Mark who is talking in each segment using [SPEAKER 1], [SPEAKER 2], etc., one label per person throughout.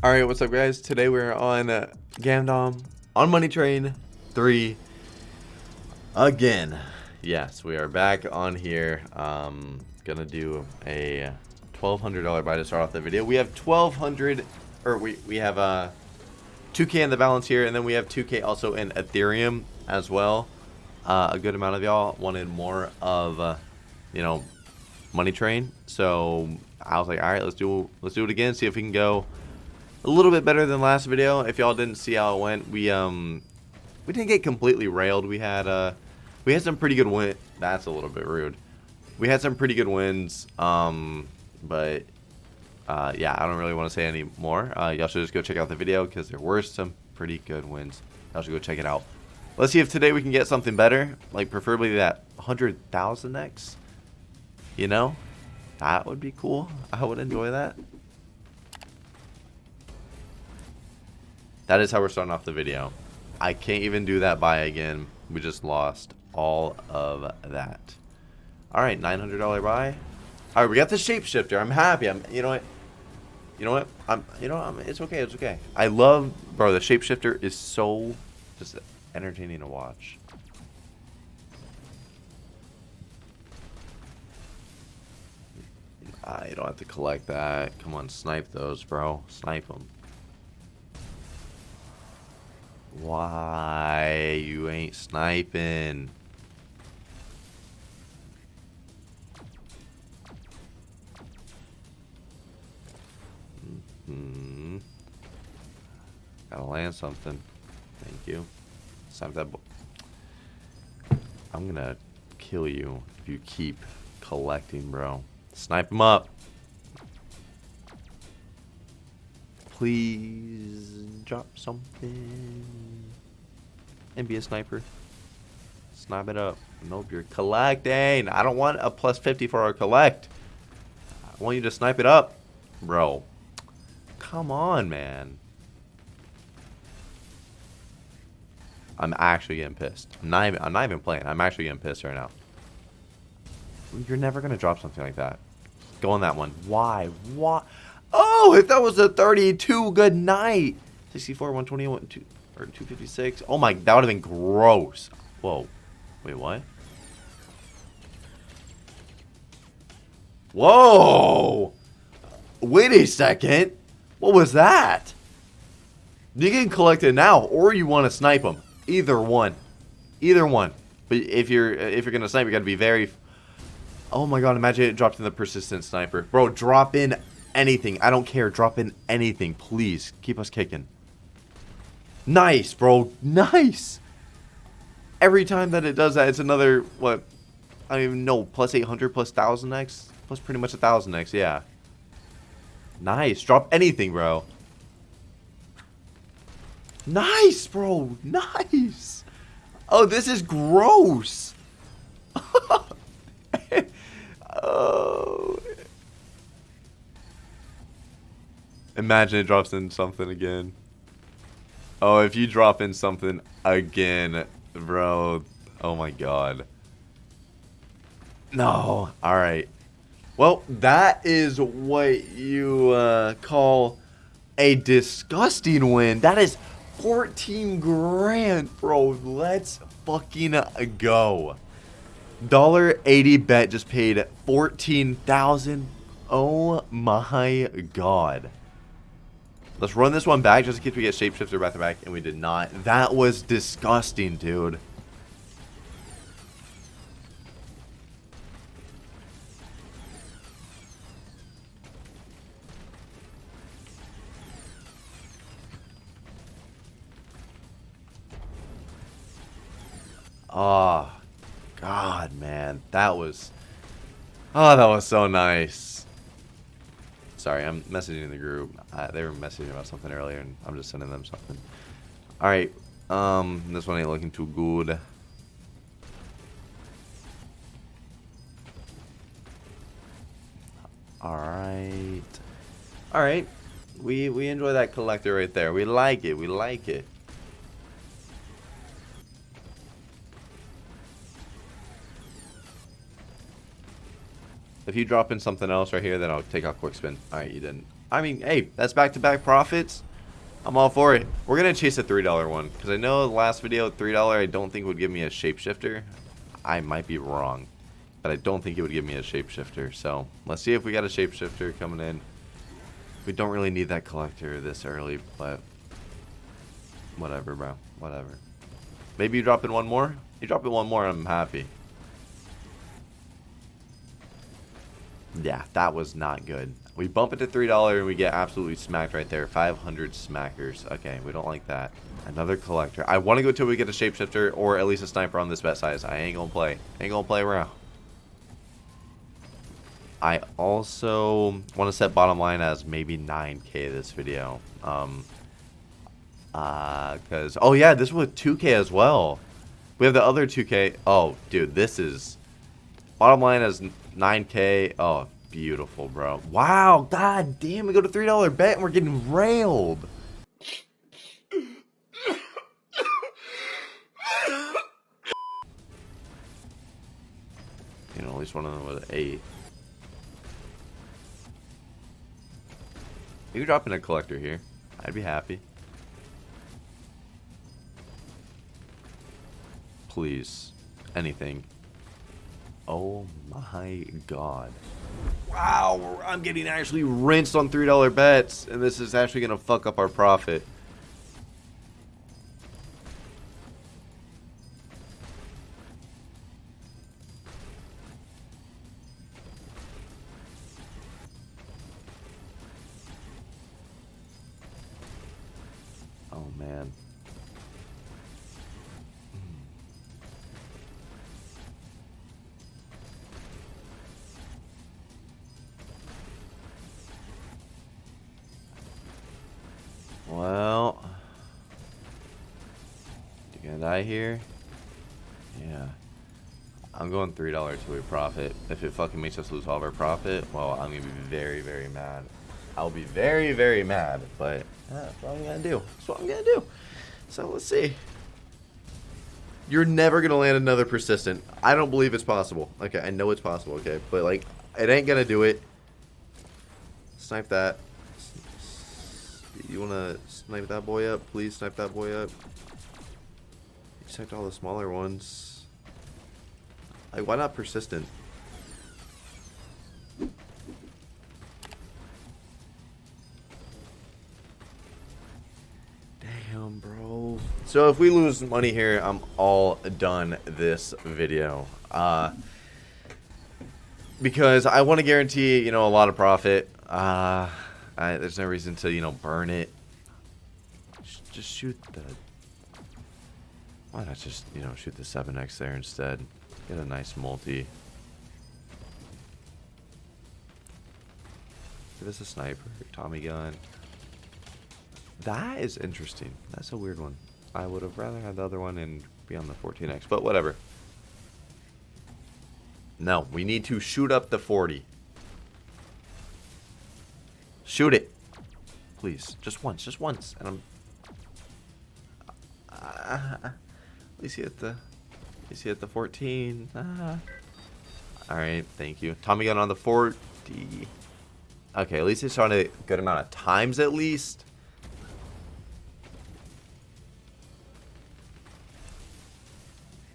[SPEAKER 1] All right, what's up, guys? Today we're on uh, Gamdom on Money Train 3 again. Yes, we are back on here. Um, gonna do a $1,200 buy to start off the video. We have 1,200, or we, we have uh, 2K in the balance here, and then we have 2K also in Ethereum as well. Uh, a good amount of y'all wanted more of, uh, you know, Money Train. So I was like, all right, let's do let's do it again. See if we can go a little bit better than last video. If y'all didn't see how it went, we um we didn't get completely railed. We had uh we had some pretty good win. That's a little bit rude. We had some pretty good wins. Um, but uh, yeah, I don't really want to say any more. Uh, y'all should just go check out the video because there were some pretty good wins. Y'all should go check it out. Let's see if today we can get something better, like preferably that 100,000x. You know, that would be cool. I would enjoy that. That is how we're starting off the video. I can't even do that buy again. We just lost all of that. All right, $900 buy. All right, we got the shapeshifter. I'm happy. I'm, you know what? You know what? I'm, you know, I'm, it's okay. It's okay. I love, bro. The shapeshifter is so just entertaining to watch. I don't have to collect that. Come on, snipe those, bro. Snipe them. Why you ain't sniping? Hmm. Gotta land something. Thank you. Snipe that. I'm gonna kill you if you keep collecting, bro. Snipe him up. Please drop something. And be a sniper. Snipe it up. Nope, you're collecting. I don't want a plus 50 for our collect. I want you to snipe it up. Bro. Come on, man. I'm actually getting pissed. I'm not even, I'm not even playing. I'm actually getting pissed right now. You're never going to drop something like that. Go on that one. Why? Why? Oh, if that was a 32, good night. 64, 121, 2, or 256. Oh my, that would have been gross. Whoa. Wait, what? Whoa! Wait a second. What was that? You can collect it now, or you want to snipe them. Either one. Either one. But if you're if you're gonna snipe, you gotta be very. Oh my god! Imagine it dropped in the persistent sniper, bro. Drop in anything. I don't care. Drop in anything, please. Keep us kicking. Nice, bro. Nice. Every time that it does that, it's another what? I don't even know. Plus 800, plus 1000x, plus pretty much a 1000x. Yeah. Nice. Drop anything, bro. Nice, bro. Nice. Oh, this is gross. oh. Imagine it drops in something again. Oh, if you drop in something again, bro. Oh my god. No. Alright. Well, that is what you uh, call a disgusting win. That is 14 grand, bro. Let's fucking go. Dollar 80 bet just paid 14,000. Oh my god. Let's run this one back just in case we get shapeshifter back to back, and we did not. That was disgusting, dude. Oh, God, man. That was... Oh, that was so nice. Sorry, I'm messaging the group. Uh, they were messaging about something earlier, and I'm just sending them something. Alright, um, this one ain't looking too good. Alright. Alright. We, we enjoy that collector right there. We like it. We like it. If you drop in something else right here, then I'll take a quick spin. Alright, you didn't. I mean, hey, that's back-to-back -back profits. I'm all for it. We're going to chase a $3 one. Because I know the last video, $3 I don't think would give me a shapeshifter. I might be wrong. But I don't think it would give me a shapeshifter. So, let's see if we got a shapeshifter coming in. We don't really need that collector this early, but... Whatever, bro. Whatever. Maybe you drop in one more? You drop in one more, I'm happy. Yeah, that was not good. We bump it to $3 and we get absolutely smacked right there. 500 smackers. Okay, we don't like that. Another collector. I want to go till we get a shapeshifter or at least a sniper on this bet size. I ain't gonna play. Ain't gonna play around. I also want to set bottom line as maybe 9k this video. Um, uh, cause, oh yeah, this was 2k as well. We have the other 2k. Oh, dude, this is, bottom line as 9k. Oh, beautiful, bro. Wow, god damn, we go to $3 bet and we're getting railed. You know, at least one of them was 8. You drop in a collector here. I'd be happy. Please. Anything. Oh my god. Wow, I'm getting actually rinsed on $3 bets, and this is actually going to fuck up our profit. Well, you gonna die here? Yeah. I'm going $3 to a profit. If it fucking makes us lose all of our profit, well, I'm gonna be very, very mad. I'll be very, very mad, but that's what I'm gonna do. That's what I'm gonna do. So let's see. You're never gonna land another persistent. I don't believe it's possible. Okay, I know it's possible, okay? But like, it ain't gonna do it. Snipe that. You wanna snipe that boy up? Please snipe that boy up. Sniped all the smaller ones. Like, why not persistent? Damn, bro. So if we lose money here, I'm all done this video. Uh, because I want to guarantee, you know, a lot of profit. Uh, There's no reason to, you know, burn it. Just shoot the... Why not just, you know, shoot the 7x there instead? Get a nice multi. Give us a sniper, Tommy gun. That is interesting. That's a weird one. I would have rather had the other one and be on the 14x, but whatever. No, we need to shoot up the 40. Shoot it. Please. Just once. Just once. And I'm... Uh, at least he hit the... At least he hit the 14. Uh, Alright, thank you. Tommy gun on the 40. Okay, at least he's on a good amount of times at least.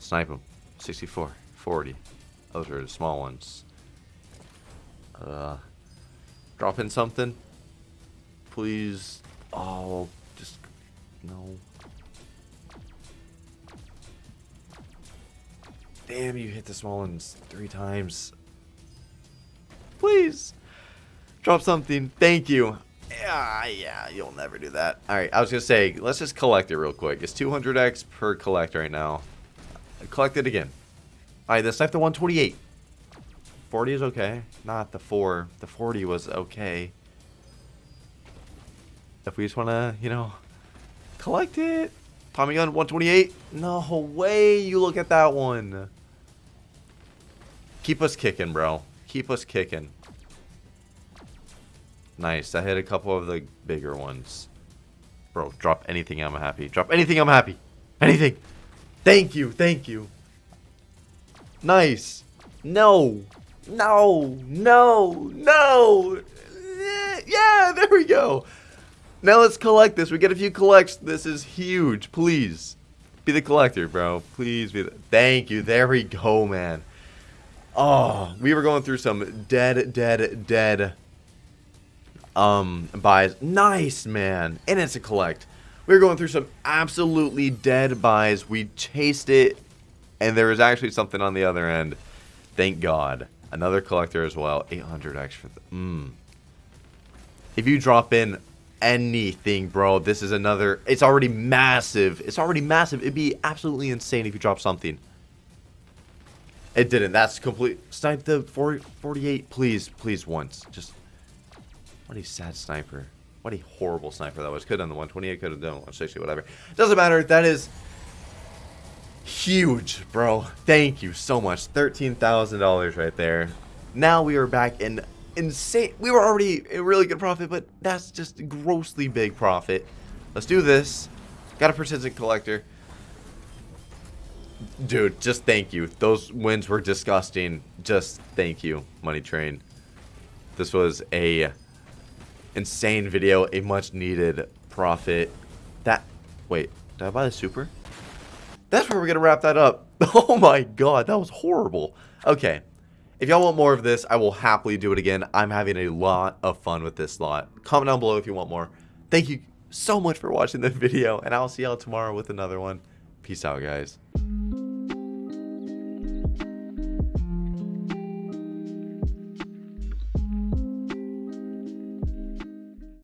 [SPEAKER 1] Snipe him. 64. 40. Those are the small ones. Uh... Drop in something. Please. Oh, just... No. Damn, you hit the small ones three times. Please. Drop something. Thank you. Yeah, yeah, you'll never do that. Alright, I was going to say, let's just collect it real quick. It's 200x per collect right now. Collect it again. Alright, let's knife the 128. 40 is okay. Not the 4. The 40 was okay. If we just want to, you know, collect it. Tommy gun 128. No way you look at that one. Keep us kicking, bro. Keep us kicking. Nice. I hit a couple of the bigger ones. Bro, drop anything, I'm happy. Drop anything, I'm happy. Anything. Thank you. Thank you. Nice. No. No, no, no. Yeah, there we go. Now let's collect this. We get a few collects. This is huge. Please. Be the collector, bro. Please be the... Thank you. There we go, man. Oh, we were going through some dead, dead, dead um buys. Nice, man. And it's a collect. We were going through some absolutely dead buys. We chased it, and there was actually something on the other end. Thank God. Another collector as well. 800 extra. Mmm. If you drop in anything, bro, this is another... It's already massive. It's already massive. It'd be absolutely insane if you drop something. It didn't. That's complete. Snipe the 40, 48, please, please, once. Just, what a sad sniper. What a horrible sniper that was. Could have done the 128, could have done the 160, whatever. Doesn't matter. That is huge, bro. Thank you so much. $13,000 right there. Now we are back in insane. We were already a really good profit, but that's just grossly big profit. Let's do this. Got a persistent collector. Dude, just thank you. Those wins were disgusting. Just thank you, Money Train. This was a insane video, a much needed profit. That, wait, did I buy the super? That's where we're going to wrap that up. Oh my god, that was horrible. Okay, if y'all want more of this, I will happily do it again. I'm having a lot of fun with this slot. Comment down below if you want more. Thank you so much for watching this video, and I'll see y'all tomorrow with another one. Peace out, guys.